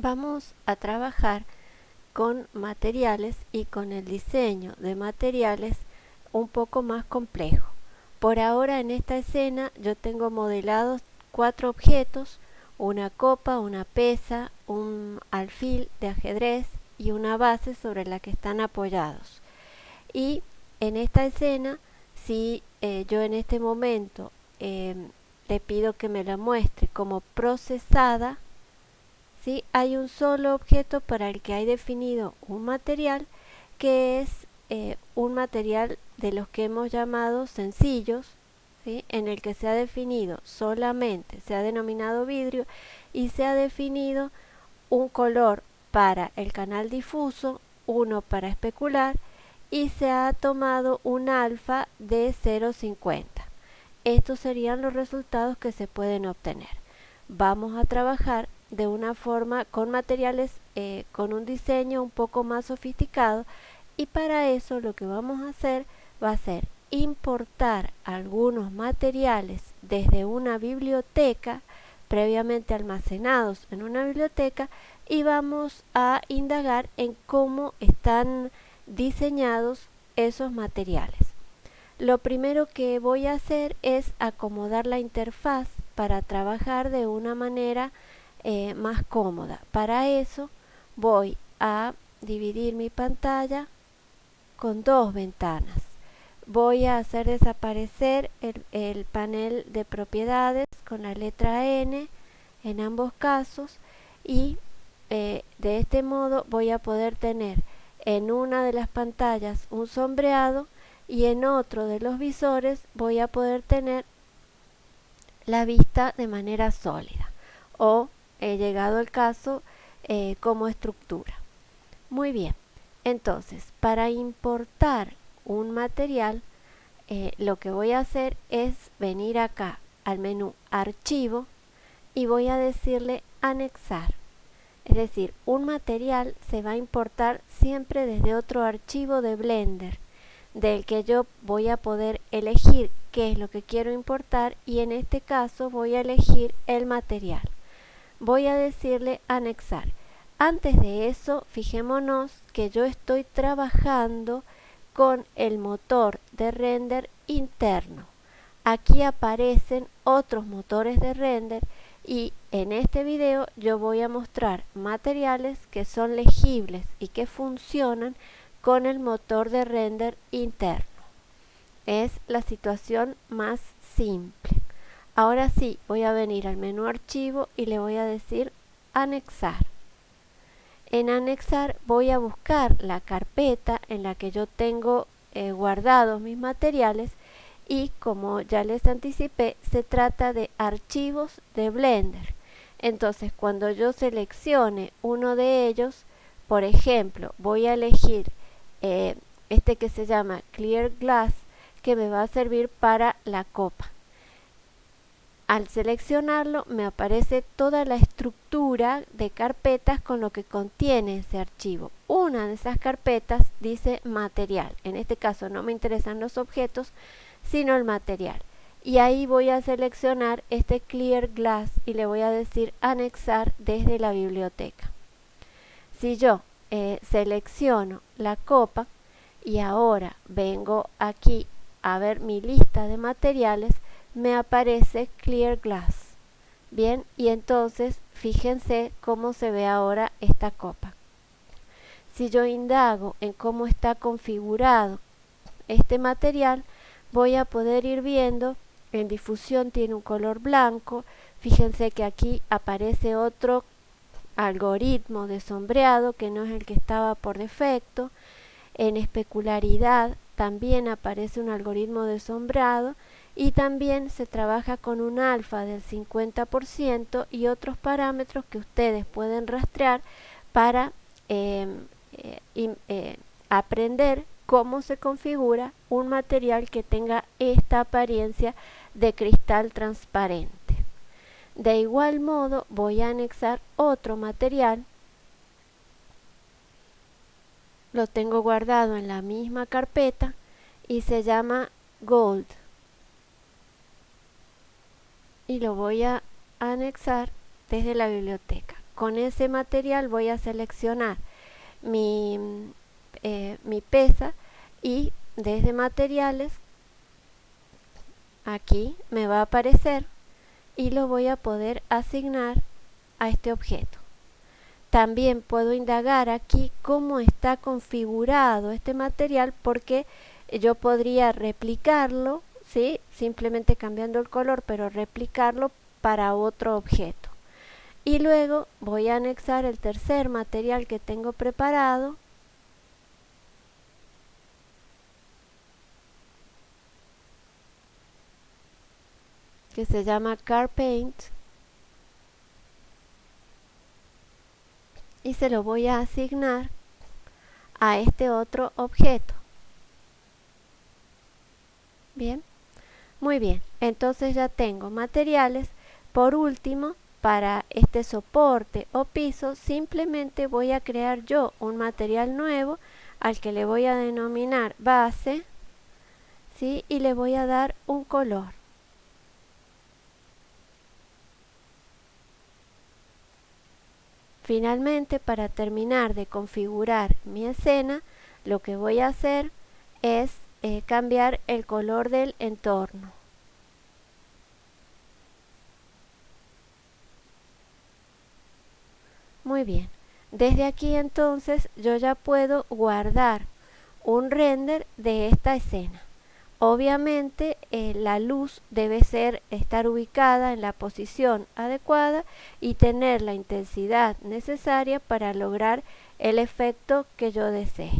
vamos a trabajar con materiales y con el diseño de materiales un poco más complejo. Por ahora en esta escena yo tengo modelados cuatro objetos, una copa, una pesa, un alfil de ajedrez y una base sobre la que están apoyados. Y en esta escena, si eh, yo en este momento eh, le pido que me la muestre como procesada, ¿sí? hay un solo objeto para el que hay definido un material que es eh, un material de los que hemos llamado sencillos, en el que se ha definido solamente, se ha denominado vidrio y se ha definido un color para el canal difuso, uno para especular y se ha tomado un alfa de 0,50. Estos serían los resultados que se pueden obtener. Vamos a trabajar de una forma con materiales eh, con un diseño un poco más sofisticado y para eso lo que vamos a hacer va a ser importar algunos materiales desde una biblioteca previamente almacenados en una biblioteca y vamos a indagar en cómo están diseñados esos materiales. Lo primero que voy a hacer es acomodar la interfaz para trabajar de una manera eh, más cómoda. Para eso voy a dividir mi pantalla con dos ventanas. Voy a hacer desaparecer el, panel de propiedades con la letra N en ambos casos y eh, de este modo voy a poder tener en una de las pantallas un sombreado y en otro de los visores voy a poder tener la vista de manera sólida o he llegado el caso eh, como estructura. Muy bien, entonces para importar un material eh, lo que voy a hacer es venir acá al menú archivo y voy a decirle anexar. Es decir, un material se va a importar siempre desde otro archivo de Blender del que yo voy a poder elegir qué es lo que quiero importar y en este caso voy a elegir el material voy a decirle anexar. Antes de eso, fijémonos que yo estoy trabajando con el motor de render interno. Aquí aparecen otros motores de render y en este video yo voy a mostrar materiales que son legibles y que funcionan con el motor de render interno. Es la situación más simple. Ahora sí, voy a venir al menú archivo y le voy a decir anexar. En anexar voy a buscar la carpeta en la que yo tengo eh, guardados mis materiales y como ya les anticipé, se trata de archivos de Blender. Entonces, cuando yo seleccione uno de ellos, por ejemplo, voy a elegir eh, este que se llama Clear Glass, que me va a servir para la copa. Al seleccionarlo me aparece toda la estructura de carpetas con lo que contiene ese archivo. Una de esas carpetas dice material. En este caso no me interesan los objetos, sino el material. Y ahí voy a seleccionar este Clear Glass y le voy a decir anexar desde la biblioteca. Si yo eh, selecciono la copa y ahora vengo aquí a ver mi lista de materiales, me aparece Clear Glass. Bien, y entonces fíjense cómo se ve ahora esta copa. Si yo indago en cómo está configurado este material, voy a poder ir viendo, en difusión tiene un color blanco, fíjense que aquí aparece otro algoritmo de sombreado que no es el que estaba por defecto, en especularidad también aparece un algoritmo de sombreado y también se trabaja con un alfa del 50% y otros parámetros que ustedes pueden rastrear para em, eh, eh, aprender cómo se configura un material que tenga esta apariencia de cristal transparente. De igual modo voy a anexar otro material, lo tengo guardado en la misma carpeta y se llama Gold y lo voy a anexar desde la biblioteca. con ese material voy a seleccionar mi, eh, mi pesa y desde materiales aquí me va a aparecer y lo voy a poder asignar a este objeto. También puedo indagar aquí cómo está configurado este material porque yo podría replicarlo, ¿sí? simplemente cambiando el color, pero replicarlo para otro objeto. Y luego voy a anexar el tercer material que tengo preparado que se llama Car Paint y se lo voy a asignar a este otro objeto. Bien, muy bien, entonces ya tengo materiales. Por último, para este soporte o piso, simplemente voy a crear yo un material nuevo al que le voy a denominar base ¿sí? y le voy a dar un color. Finalmente, para terminar de configurar mi escena, lo que voy a hacer es eh, cambiar el color del entorno. Muy bien. Desde aquí entonces yo ya puedo guardar un render de esta escena. Obviamente eh, la luz debe ser estar ubicada en la posición adecuada y tener la intensidad necesaria para lograr el efecto que yo desee.